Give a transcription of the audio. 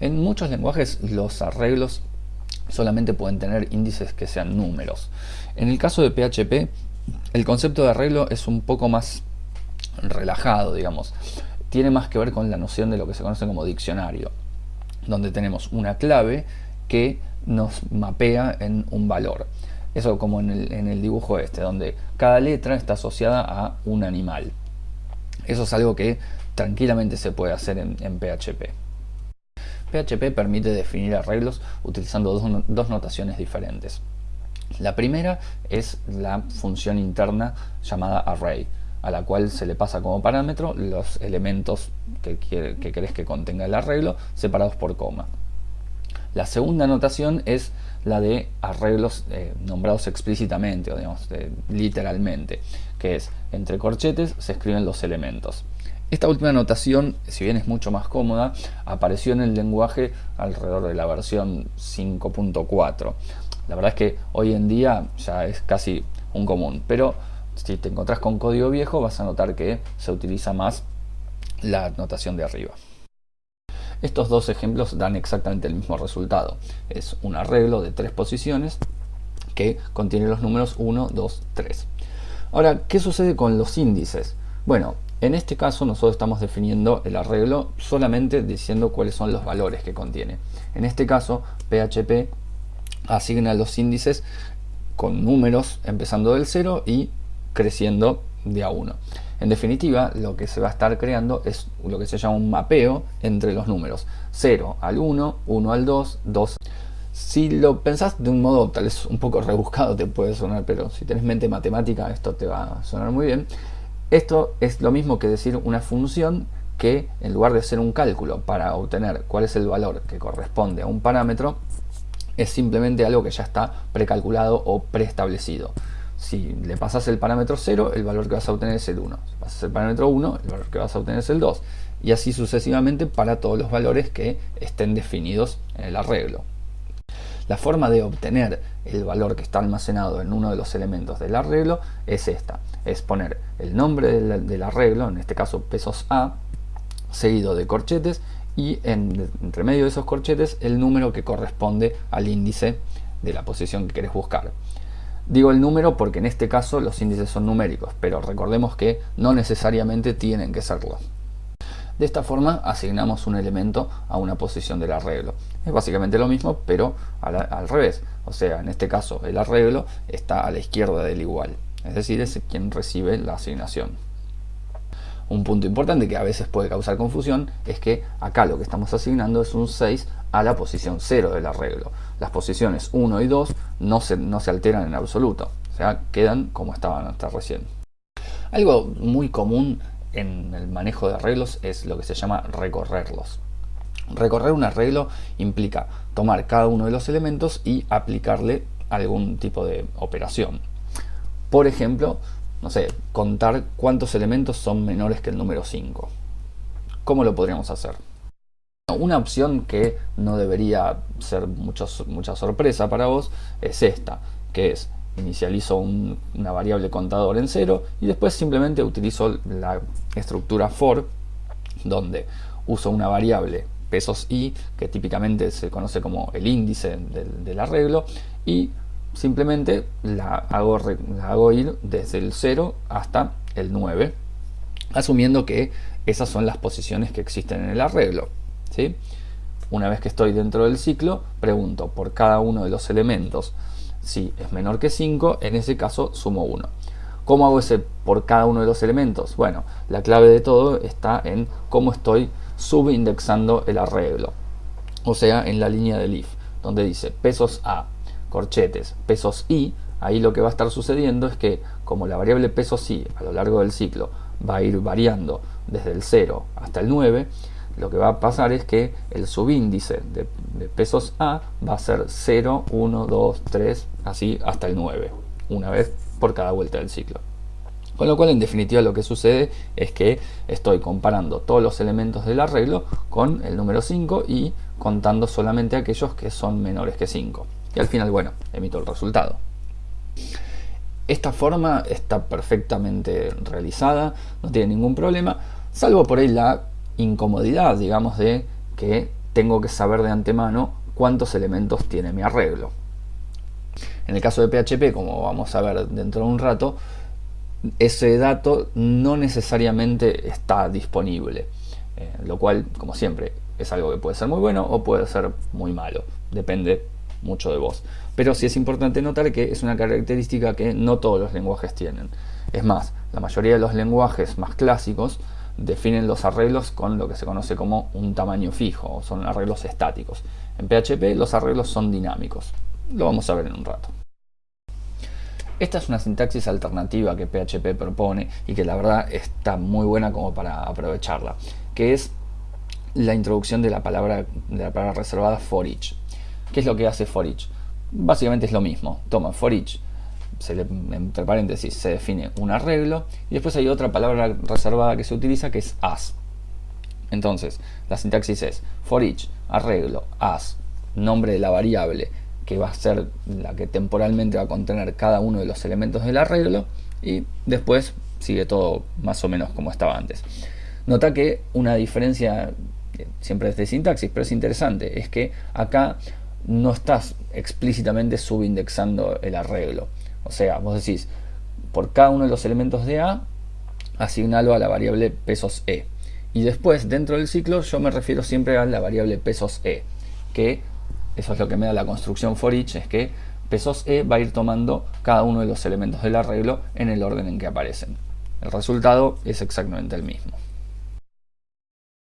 En muchos lenguajes los arreglos solamente pueden tener índices que sean números. En el caso de PHP, el concepto de arreglo es un poco más relajado, digamos. Tiene más que ver con la noción de lo que se conoce como diccionario, donde tenemos una clave que nos mapea en un valor. Eso como en el, dibujo este, donde cada letra está asociada a un animal. Eso es algo que tranquilamente se puede hacer en, PHP. PHP permite definir arreglos utilizando dos, notaciones diferentes. La primera es la función interna llamada array, a la cual se le pasa como parámetro los elementos que, que querés que contenga el arreglo separados por coma. La segunda notación es la de arreglos eh, nombrados explícitamente o digamos literalmente, que es entre corchetes se escriben los elementos. Esta última notación, si bien es mucho más cómoda, apareció en el lenguaje alrededor de la versión 5.4. La verdad es que hoy en día ya es casi un común, pero si te encontrás con código viejo vas a notar que se utiliza más la notación de arriba. Estos dos ejemplos dan exactamente el mismo resultado. Es un arreglo de tres posiciones que contiene los números 1, 2, 3. Ahora, ¿qué sucede con los índices? Bueno, en este caso nosotros estamos definiendo el arreglo solamente diciendo cuáles son los valores que contiene. En este caso, PHP asigna los índices con números empezando del 0 y creciendo de a 1. En definitiva, lo que se va a estar creando es lo que se llama un mapeo entre los números. 0 al 1, 1 al 2, 2 si lo pensás de un modo tal vez un poco rebuscado te puede sonar, pero si tenés mente matemática esto te va a sonar muy bien. Esto es lo mismo que decir una función que en lugar de ser un cálculo para obtener cuál es el valor que corresponde a un parámetro, es simplemente algo que ya está precalculado o preestablecido. Si le pasas el parámetro 0, el valor que vas a obtener es el 1. Si pasas el parámetro 1, el valor que vas a obtener es el 2. Y así sucesivamente para todos los valores que estén definidos en el arreglo. La forma de obtener el valor que está almacenado en uno de los elementos del arreglo es esta. Es poner el nombre del, arreglo, en este caso pesos A, seguido de corchetes y entre medio de esos corchetes el número que corresponde al índice de la posición que querés buscar. Digo el número porque en este caso los índices son numéricos, pero recordemos que no necesariamente tienen que serlo. De esta forma asignamos un elemento a una posición del arreglo. Es básicamente lo mismo, pero al, revés. O sea, en este caso el arreglo está a la izquierda del igual. Es decir, es quien recibe la asignación. Un punto importante que a veces puede causar confusión es que acá lo que estamos asignando es un 6 a la posición 0 del arreglo. Las posiciones 1 y 2 no se, no se alteran en absoluto, o sea, quedan como estaban hasta recién. Algo muy común en el manejo de arreglos es lo que se llama recorrerlos. Recorrer un arreglo implica tomar cada uno de los elementos y aplicarle algún tipo de operación. Por ejemplo, no sé, contar cuántos elementos son menores que el número 5. ¿Cómo lo podríamos hacer? Una opción que no debería ser mucha sorpresa para vos es esta, que es inicializo una variable contador en 0 y después simplemente utilizo la estructura for donde uso una variable pesos i que típicamente se conoce como el índice del arreglo y simplemente la hago, hago ir desde el 0 hasta el 9, asumiendo que esas son las posiciones que existen en el arreglo. ¿sí? Una vez que estoy dentro del ciclo, pregunto por cada uno de los elementos si es menor que 5, en ese caso sumo 1. ¿Cómo hago ese por cada uno de los elementos? Bueno, la clave de todo está en cómo estoy subindexando el arreglo. O sea, en la línea del if, donde dice pesos A corchetes, pesos i, ahí lo que va a estar sucediendo es que como la variable pesos i a lo largo del ciclo va a ir variando desde el 0 hasta el 9, lo que va a pasar es que el subíndice de, pesos A va a ser 0, 1, 2, 3, así hasta el 9, una vez por cada vuelta del ciclo. Con lo cual en definitiva lo que sucede es que estoy comparando todos los elementos del arreglo con el número 5 y contando solamente aquellos que son menores que 5 y al final, bueno, emito el resultado. Esta forma está perfectamente realizada, no tiene ningún problema, salvo por ahí la incomodidad, digamos, de que tengo que saber de antemano cuántos elementos tiene mi arreglo. En el caso de PHP, como vamos a ver dentro de un rato, ese dato no necesariamente está disponible, eh, lo cual, como siempre, es algo que puede ser muy bueno o puede ser muy malo, depende mucho de vos. Pero sí es importante notar que es una característica que no todos los lenguajes tienen. Es más, la mayoría de los lenguajes más clásicos definen los arreglos con lo que se conoce como un tamaño fijo, son arreglos estáticos. En PHP los arreglos son dinámicos. Lo vamos a ver en un rato. Esta es una sintaxis alternativa que PHP propone y que la verdad está muy buena como para aprovecharla, que es la introducción de la palabra, de la palabra reservada for each. ¿Qué es lo que hace for each? Básicamente es lo mismo. Toma for each, entre paréntesis, se define un arreglo y después hay otra palabra reservada que se utiliza que es as. Entonces, la sintaxis es for each, arreglo, as, nombre de la variable, que va a ser la que temporalmente va a contener cada uno de los elementos del arreglo y después sigue todo más o menos como estaba antes. Nota que una diferencia, siempre es de sintaxis, pero es interesante, es que acá no estás explícitamente subindexando el arreglo. O sea, vos decís, por cada uno de los elementos de A, asignalo a la variable pesos E. Y después, dentro del ciclo, yo me refiero siempre a la variable pesos E, que eso es lo que me da la construcción for each, es que pesos E va a ir tomando cada uno de los elementos del arreglo en el orden en que aparecen. El resultado es exactamente el mismo.